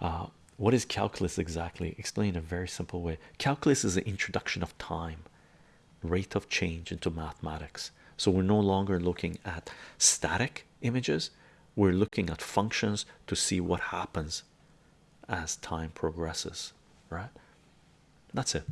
Uh, what is calculus exactly? Explain in a very simple way. Calculus is the introduction of time, rate of change into mathematics. So we're no longer looking at static images, we're looking at functions to see what happens as time progresses, right? That's it.